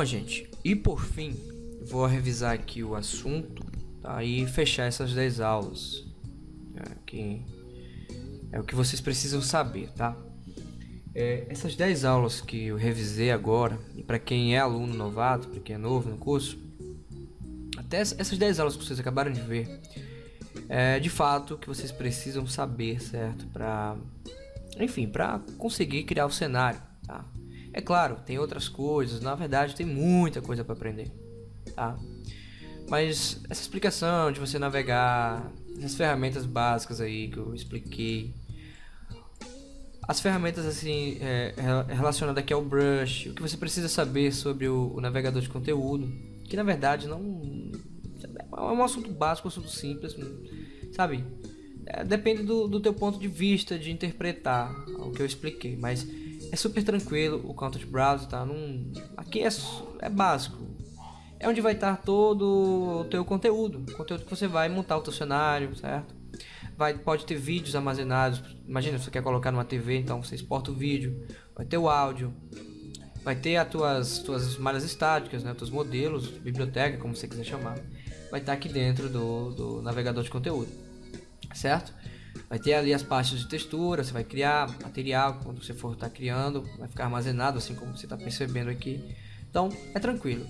Bom, gente, e por fim, vou revisar aqui o assunto tá? e fechar essas 10 aulas. Né, que é o que vocês precisam saber, tá? É, essas 10 aulas que eu revisei agora, e para quem é aluno novato, para quem é novo no curso, até essas 10 aulas que vocês acabaram de ver, é de fato que vocês precisam saber, certo? Para, enfim, para conseguir criar o cenário, tá? É claro, tem outras coisas, na verdade tem muita coisa para aprender, tá? Mas essa explicação de você navegar, essas ferramentas básicas aí que eu expliquei, as ferramentas assim é, relacionadas aqui ao brush, o que você precisa saber sobre o, o, navegador de conteúdo, que na verdade não é um assunto básico, um assunto simples, sabe? É, depende do, do teu ponto de vista de interpretar o que eu expliquei, mas é super tranquilo o Content Browser, tá? Num, aqui é, é básico. É onde vai estar todo o teu conteúdo, o conteúdo que você vai montar o teu cenário, certo? Vai, pode ter vídeos armazenados. Imagina, você quer colocar numa TV, então você exporta o vídeo, vai ter o áudio, vai ter as tuas, tuas malhas estáticas, né? Teus modelos, biblioteca, como você quiser chamar. Vai estar aqui dentro do, do navegador de conteúdo, certo? Vai ter ali as pastas de textura, você vai criar material quando você for estar tá criando, vai ficar armazenado assim como você está percebendo aqui. Então é tranquilo.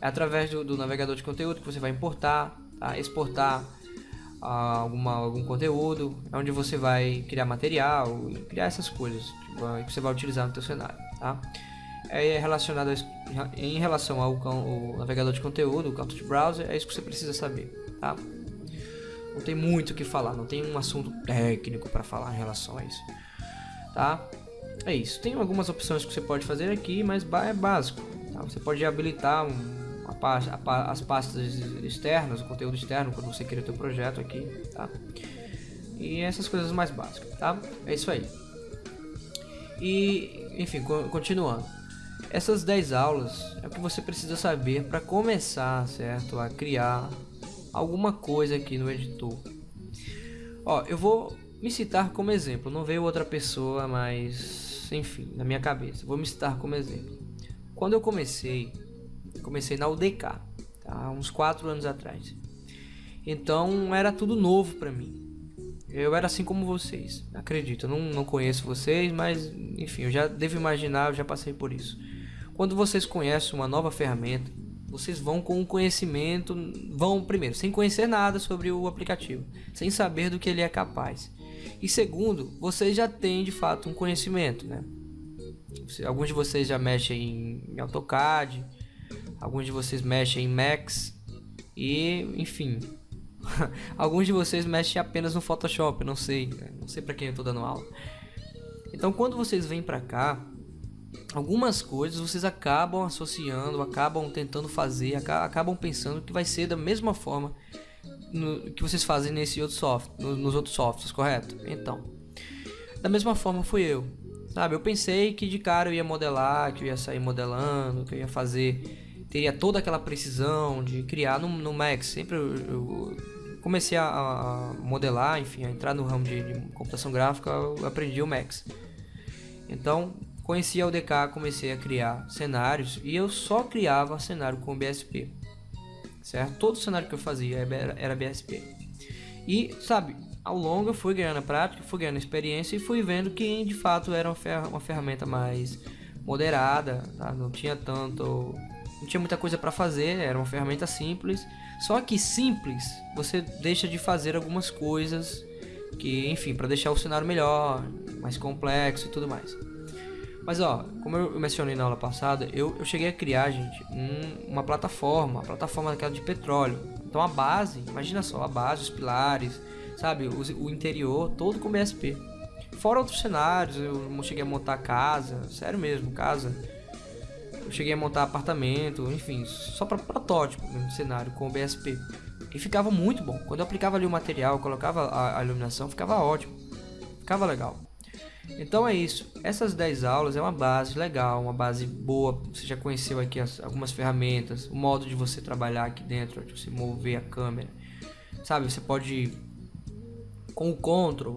É através do, do, navegador de conteúdo que você vai importar, tá? exportar ah, alguma, algum conteúdo, é onde você vai criar material, criar essas coisas que, que você vai utilizar no seu cenário. Tá? É relacionado a, em relação ao, ao navegador de conteúdo, o Content Browser, é isso que você precisa saber. Tá? Não tem muito o que falar, não tem um assunto técnico para falar em relação a isso. Tá? É isso. Tem algumas opções que você pode fazer aqui, mas é básico. Tá? Você pode habilitar um, a pasta, a, as pastas externas, o conteúdo externo quando você cria o seu projeto aqui, tá? E essas coisas mais básicas, tá? É isso aí. E, enfim, continuando. Essas 10 aulas é o que você precisa saber para começar, certo? A criar alguma coisa aqui no editor. Ó, eu vou me citar como exemplo, não veio outra pessoa, mas enfim, na minha cabeça. Vou me citar como exemplo. Quando eu comecei, comecei na UDK, tá? uns 4 anos atrás. Então era tudo novo para mim. Eu era assim como vocês, acredito. Eu não, não conheço vocês, mas enfim, eu já devo imaginar, eu já passei por isso. Quando vocês conhecem uma nova ferramenta, vocês vão com o conhecimento, vão primeiro, sem conhecer nada sobre o aplicativo, sem saber do que ele é capaz. E segundo, vocês já têm de fato um conhecimento, né? Alguns de vocês já mexem em AutoCAD, alguns de vocês mexem em Max e, enfim, alguns de vocês mexem apenas no Photoshop, não sei, né? não sei para quem eu estou dando aula. Então, quando vocês vêm para cá, algumas coisas vocês acabam associando, acabam tentando fazer, acabam pensando que vai ser da mesma forma no, que vocês fazem nesse outro software, no, nos outros softwares, correto? Então, da mesma forma fui eu, sabe? Eu pensei que de cara eu ia modelar, que eu ia sair modelando, que eu ia fazer, teria toda aquela precisão de criar no, no Max. Sempre eu, eu comecei a, a, modelar, enfim, a entrar no ramo de, de computação gráfica, eu aprendi o Max. Então, Conheci a UDK, comecei a criar cenários e eu só criava cenário com BSP. Certo? Todo cenário que eu fazia era BSP. E, sabe, ao longo eu fui ganhando prática, fui ganhando experiência e fui vendo que de fato era uma ferramenta mais moderada, tá? não tinha tanto, não tinha muita coisa para fazer, era uma ferramenta simples. Só que simples, você deixa de fazer algumas coisas que, enfim, para deixar o cenário melhor, mais complexo e tudo mais. Mas ó, como eu mencionei na aula passada, eu, eu cheguei a criar, gente, um, uma plataforma, uma plataforma daquela de petróleo. Então a base, imagina só, a base, os pilares, sabe, o, o interior, todo com BSP. Fora outros cenários, eu cheguei a montar casa, sério mesmo, casa. Eu cheguei a montar apartamento, enfim, só para protótipo mesmo, cenário com BSP. E ficava muito bom. Quando eu aplicava ali o material, colocava a, a iluminação, ficava ótimo. Ficava legal. Então é isso. Essas 10 aulas é uma base legal, uma base boa. Você já conheceu aqui as, algumas ferramentas, o modo de você trabalhar aqui dentro, de você mover a câmera. Sabe, você pode com o Ctrl,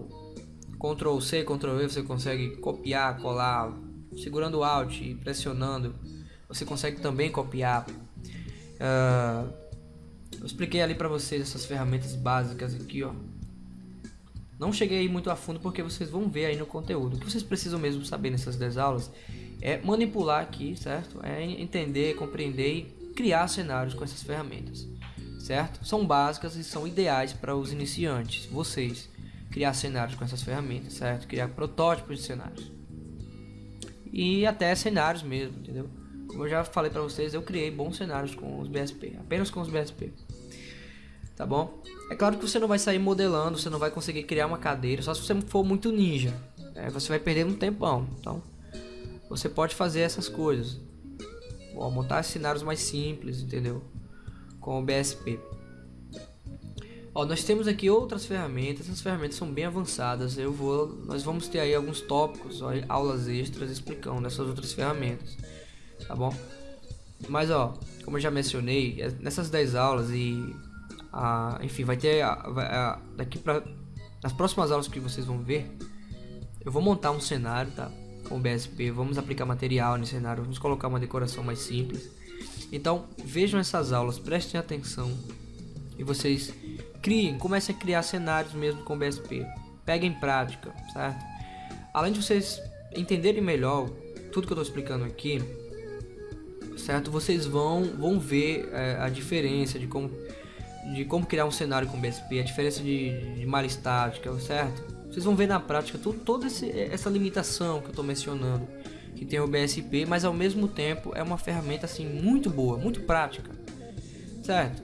Ctrl C, Ctrl V, você consegue copiar, colar, segurando o Alt e pressionando. você consegue também copiar. Uh, eu expliquei ali para vocês essas ferramentas básicas aqui, ó. Não cheguei muito a fundo porque vocês vão ver aí no conteúdo. O que vocês precisam mesmo saber nessas 10 aulas é manipular aqui, certo? É entender, compreender e criar cenários com essas ferramentas, certo? São básicas e são ideais para os iniciantes, vocês, criar cenários com essas ferramentas, certo? Criar protótipos de cenários. E até cenários mesmo, entendeu? Como eu já falei para vocês, eu criei bons cenários com os BSP, apenas com os BSP. Tá bom? É claro que você não vai sair modelando, você não vai conseguir criar uma cadeira, só se você for muito ninja. É, você vai perder um tempão. Então, você pode fazer essas coisas. Bom, montar cenários mais simples, entendeu? Com o BSP. Ó, nós temos aqui outras ferramentas, essas ferramentas são bem avançadas. Eu vou, nós vamos ter aí alguns tópicos, ó, aulas extras explicando essas outras ferramentas tá bom? Mas ó, como eu já mencionei, é, nessas 10 aulas e a, enfim, vai ter a, a, daqui para nas próximas aulas que vocês vão ver, eu vou montar um cenário, tá? Com o BSP, vamos aplicar material nesse cenário, vamos colocar uma decoração mais simples. Então, vejam essas aulas, prestem atenção e vocês criem, comecem a criar cenários mesmo com o BSP. Peguem prática, certo? Além de vocês entenderem melhor tudo que eu estou explicando aqui, certo? Vocês vão, vão ver é, a diferença de como, de como criar um cenário com BSP, a diferença de, de malha estática, certo? Vocês vão ver na prática tudo, toda esse, essa limitação que eu estou mencionando, que tem o BSP, mas ao mesmo tempo é uma ferramenta assim muito boa, muito prática, certo?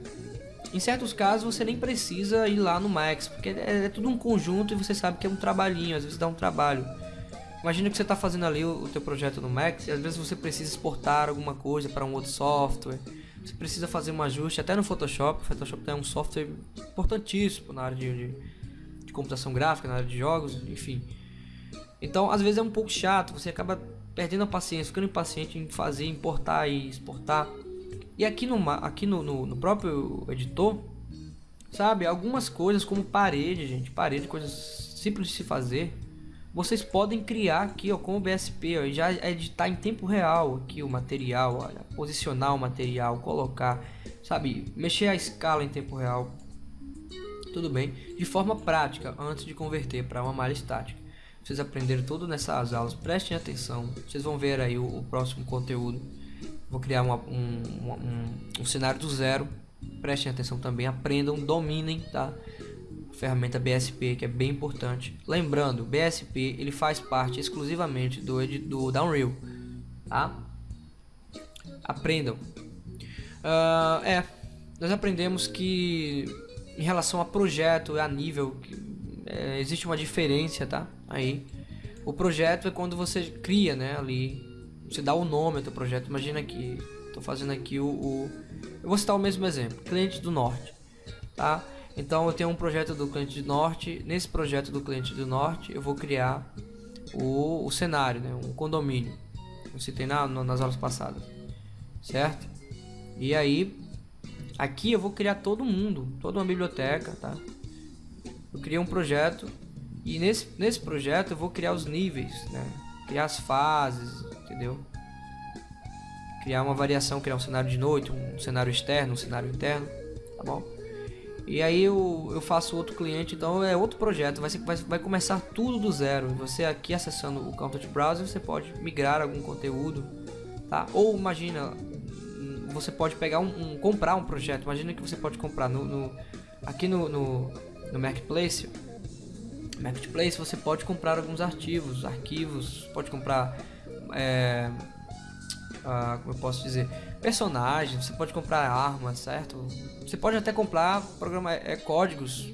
Em certos casos você nem precisa ir lá no Max, porque é, é tudo um conjunto e você sabe que é um trabalhinho, às vezes dá um trabalho. Imagina que você está fazendo ali o, o teu projeto no Max e às vezes você precisa exportar alguma coisa para um outro software. Você precisa fazer um ajuste até no Photoshop. O Photoshop é um software importantíssimo na área de, de, de computação gráfica, na área de jogos, enfim. Então, às vezes é um pouco chato, você acaba perdendo a paciência, ficando impaciente em fazer, importar e exportar. E aqui no, aqui no, no, no próprio editor, sabe, algumas coisas como parede, gente, parede, coisas simples de se fazer, vocês podem criar aqui ó, com o BSP ó, já editar em tempo real aqui o material, olha, posicionar o material, colocar, sabe, mexer a escala em tempo real, tudo bem, de forma prática antes de converter para uma malha estática. Vocês aprenderam tudo nessas aulas, prestem atenção, vocês vão ver aí o, o próximo conteúdo. Vou criar uma, um, um, um cenário do zero, prestem atenção também, aprendam, dominem, tá? Ferramenta BSP, que é bem importante. Lembrando, BSP ele faz parte exclusivamente do, do da Unreal, tá? Aprendam. Uh, é, nós aprendemos que em relação a projeto, a nível, é, existe uma diferença, tá? Aí, o projeto é quando você cria, né, ali, você dá o nome teu projeto. Imagina que estou fazendo aqui o, o, eu vou citar o mesmo exemplo, cliente do norte, tá? Então eu tenho um projeto do cliente do norte. Nesse projeto do cliente do norte, eu vou criar o, o cenário, né? um condomínio. Eu citei na, nas aulas passadas, certo? E aí, aqui eu vou criar todo mundo, toda uma biblioteca, tá? Eu criei um projeto e nesse, nesse projeto eu vou criar os níveis, né? Criar as fases, entendeu? Criar uma variação, criar um cenário de noite, um cenário externo, um cenário interno, tá bom? E aí eu, eu faço outro cliente, então é outro projeto, vai, ser, vai, vai começar tudo do zero. Você aqui acessando o Content Browser, você pode migrar algum conteúdo, tá? Ou imagina, você pode pegar um, um comprar um projeto. Imagina que você pode comprar no, no aqui no, no, no Marketplace. Marketplace você pode comprar alguns arquivos, arquivos, pode comprar, é, ah, como eu posso dizer, personagens, você pode comprar armas, certo? Você pode até comprar programa, é, códigos,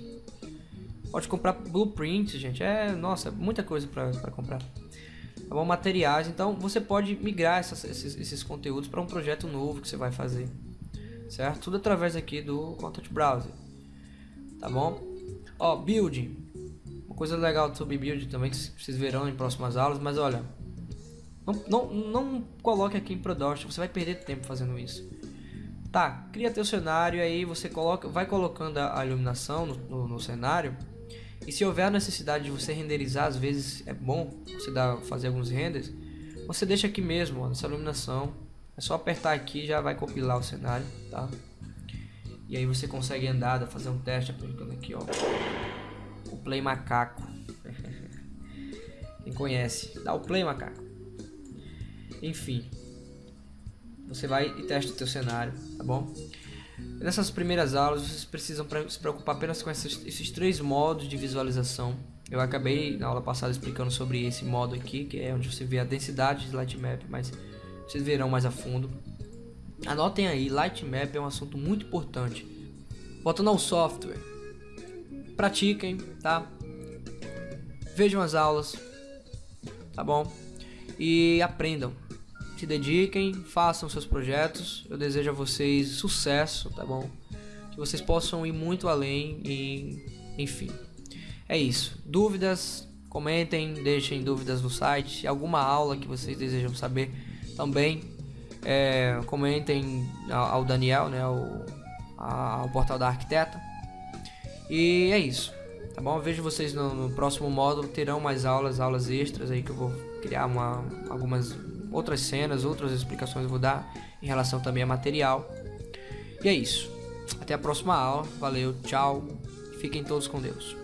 pode comprar blueprints, gente, é, nossa, muita coisa para comprar. Tá bom? Materiais, então você pode migrar essas, esses, esses conteúdos para um projeto novo que você vai fazer, certo? Tudo através aqui do Content Browser, tá bom? Ó, build, uma coisa legal sobre build também que vocês verão em próximas aulas, mas olha, não, não, não coloque aqui em production, você vai perder tempo fazendo isso. Tá, cria teu cenário aí você coloca, vai colocando a, iluminação no, no, no, cenário. E se houver a necessidade de você renderizar, às vezes é bom você dar, fazer alguns renders. Você deixa aqui mesmo, ó, nessa iluminação. É só apertar aqui já vai compilar o cenário, tá? E aí você consegue andar, fazer um teste aplicando aqui, ó. O Play Macaco. Quem conhece, dá o Play Macaco. Enfim. Você vai e testa o teu cenário, tá bom? Nessas primeiras aulas vocês precisam se preocupar apenas com esses, esses três modos de visualização. Eu acabei na aula passada explicando sobre esse modo aqui, que é onde você vê a densidade de Lightmap, mas vocês verão mais a fundo. Anotem aí, Lightmap é um assunto muito importante. Voltando ao software, pratiquem, tá? Vejam as aulas, tá bom? E aprendam. Se dediquem, façam seus projetos. Eu desejo a vocês sucesso, tá bom? Que vocês possam ir muito além e, enfim. É isso. Dúvidas? Comentem, deixem dúvidas no site. Alguma aula que vocês desejam saber também. É, comentem ao Daniel, né? O, ao portal da arquiteta. E é isso. Tá bom? Eu vejo vocês no, no, próximo módulo. Terão mais aulas, aulas extras aí que eu vou criar uma, algumas outras cenas, outras explicações eu vou dar em relação também a material. E é isso. Até a próxima aula. Valeu, tchau. Fiquem todos com Deus.